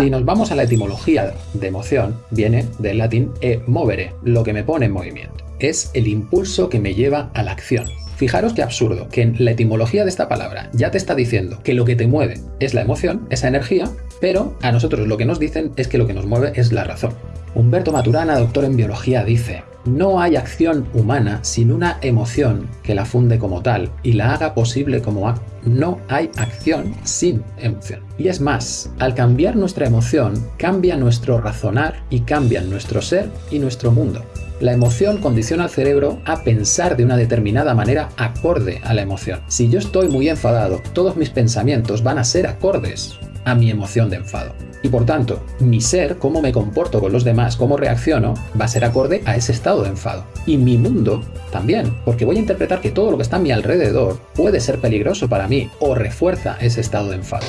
Si nos vamos a la etimología de emoción, viene del latín e movere, lo que me pone en movimiento. Es el impulso que me lleva a la acción. Fijaros qué absurdo, que en la etimología de esta palabra ya te está diciendo que lo que te mueve es la emoción, esa energía, pero a nosotros lo que nos dicen es que lo que nos mueve es la razón. Humberto Maturana, doctor en biología, dice no hay acción humana sin una emoción que la funde como tal y la haga posible como acto. No hay acción sin emoción. Y es más, al cambiar nuestra emoción, cambia nuestro razonar y cambian nuestro ser y nuestro mundo. La emoción condiciona al cerebro a pensar de una determinada manera acorde a la emoción. Si yo estoy muy enfadado, todos mis pensamientos van a ser acordes a mi emoción de enfado. Y por tanto, mi ser, cómo me comporto con los demás, cómo reacciono, va a ser acorde a ese estado de enfado. Y mi mundo también, porque voy a interpretar que todo lo que está a mi alrededor puede ser peligroso para mí o refuerza ese estado de enfado.